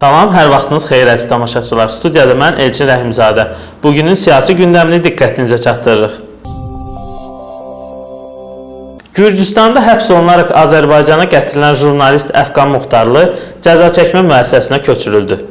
Salam, hər vaxtınız xeyir əziz tamaşaçılar. Studiyada mən Elçin Rəhimzadə. Bugünün siyasi gündəmini diqqətinizə çatdırırıq. Gürcüstanda həbs olunaraq Azərbaycana gətirilən jurnalist Əfqan Muxtarlı cəza çəkmə müəssisəsinə köçürüldü.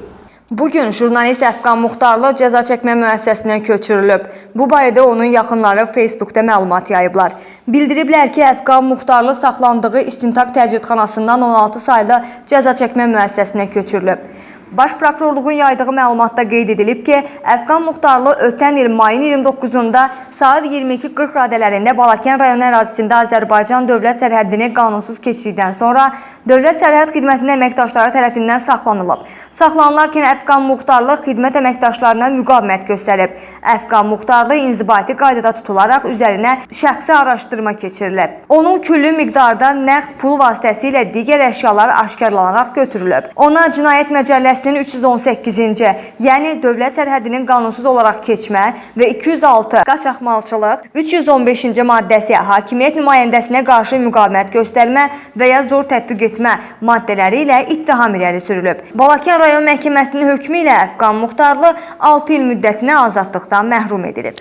Bugün jurnalist Əfqan Muxtarlı cəza çəkmə müəssisəsinə köçürülüb. Bu barədə onun yaxınları Facebookda məlumat yayıblar. Bildiriblər ki, Əfqan Muxtarlı saxlandığı istintaq təcridxanasından 16 saylı cəza çəkmə müəssisəsinə köçürülüb. Baş prokurorluğun yaydığı məlumatda qeyd edilib ki, Əfqan Muxtarlı ötən il mayın 29-da saat 22:40 radələrində Balakən rayonu ərazisində Azərbaycan dövlət sərhəddini qanunsuz keçdikdən sonra Dövlət Sərhəd Xidmətinin əməkdaşları tərəfindən saxlanılıb. Saxlanılarkən Əfqan Muxtarlı xidmət əməkdaşlarına müqavimət göstərib. Əfqan Muxtarlı inzibati qaydada tutularaq üzərinə şəxsi araşdırma keçirilib. Onun küllü miqdarda nəqd pul vasitəsilə digər əşyalar aşkarlanaraq götürülüb. Ona Cinayət Məcəlləsinin 318-ci, yəni dövlət sərhədinin qanunsuz olaraq keçmə və 206 qaçaqmalçılıq, 315-ci maddəsi hakimiyyət nümayəndəsinə qarşı müqavimət göstərmə və ya zor tətbiq etmə maddələri ilə ittiham irəli sürülüb. Balakən rayon məhkəməsinin hökmü ilə Əfqan Muxtarlı 6 il müddətinə azadlıqdan məhrum edilib.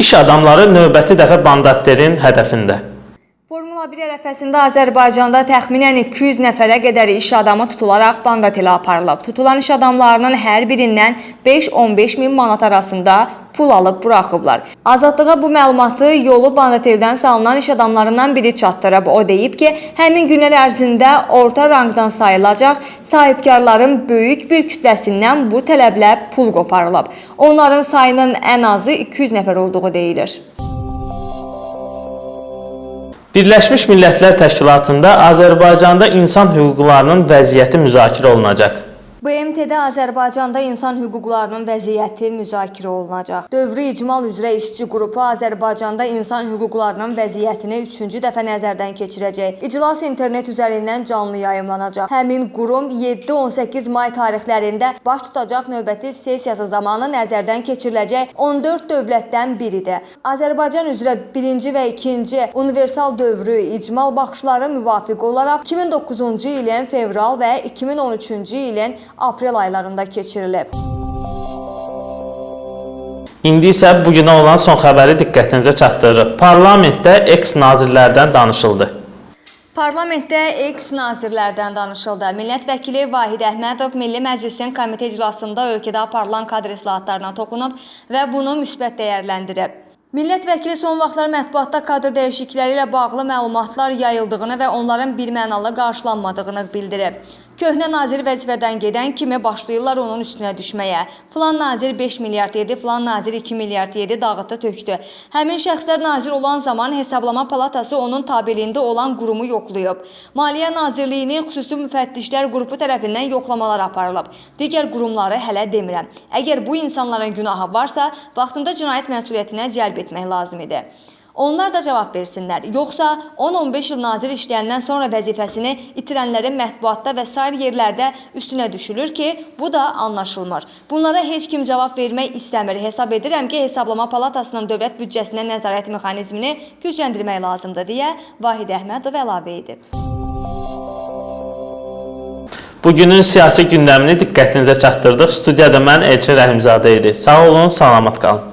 İş adamları növbəti dəfə bandatlerin hədəfində. Formula 1 ərəfəsində Azərbaycanda təxminən 200 nəfərə qədər iş adamı tutularaq banqatelə aparılıb. Tutulan iş adamlarının hər birindən 5-15 min manat arasında pul alıb buraxıblar. Azadlığa bu məlumatı yolu bandateldən salınan iş adamlarından biri çatdırıb. O deyib ki, həmin günlər ərzində orta rangdan sayılacaq sahibkarların böyük bir kütləsindən bu tələblə pul qoparılıb. Onların sayının ən azı 200 nəfər olduğu deyilir. Birləşmiş Millətlər Təşkilatında Azərbaycanda insan hüquqlarının vəziyyəti müzakirə olunacaq. BMT-də Azərbaycanda insan hüquqlarının vəziyyəti müzakirə olunacaq. Dövrü icmal üzrə işçi qrupu Azərbaycanda insan hüquqlarının vəziyyətini üçüncü dəfə nəzərdən keçirəcək. İclas internet üzərindən canlı yayımlanacaq. Həmin qurum 7-18 may tarixlərində baş tutacaq növbəti sessiyası zamanı nəzərdən keçiriləcək 14 dövlətdən biridir. Azərbaycan üzrə birinci və ikinci universal dövrü icmal baxışları müvafiq olaraq 2009-cu ilin fevral və 2013-cü ilin aprel aylarında keçirilib. İndi isə bu günə olan son xəbəri diqqətinizə çatdırırıq. Parlamentdə eks-nazirlərdən danışıldı. Parlamentdə eks nazirlərdən danışıldı. Millət vəkili Vahid Əhmədov Milli Məclisin komitə iclasında ölkədə aparılan kadr islahatlarına toxunub və bunu müsbət dəyərləndirib. Millət vəkili son vaxtlar mətbuatda kadr dəyişiklikləri ilə bağlı məlumatlar yayıldığını və onların birmənalı qarşılanmadığını bildirib. Köhnə nazir vəzifədən gedən kimi başlayırlar onun üstünə düşməyə. Filan nazir 5 milyard yedi, filan nazir 2 milyard yedi, dağıtdı, tökdü. Həmin şəxslər nazir olan zaman Hesablama Palatası onun tabeliyində olan qurumu yoxlayıb. Maliyyə Nazirliyinin xüsusi müfəttişlər qrupu tərəfindən yoxlamalar aparılıb. Digər qurumları hələ demirəm. Əgər bu insanların günahı varsa, vaxtında cinayət məsuliyyətinə cəlb etmək lazım idi. Onlar da cavab versinlər. Yoxsa 10-15 il nazir işləyəndən sonra vəzifəsini itirənlərin mətbuatda və sair yerlərdə üstünə düşülür ki, bu da anlaşılmır. Bunlara heç kim cavab vermək istəmir. Hesab edirəm ki, Hesablama Palatasının dövlət büdcəsinə nəzarət mexanizmini gücləndirmək lazımdır deyə Vahid Əhmədov əlavə edib. Bugünün siyasi gündəmini diqqətinizə çatdırdıq. Studiyada mən Elçin Rəhimzadə idi. Sağ olun, salamat qalın.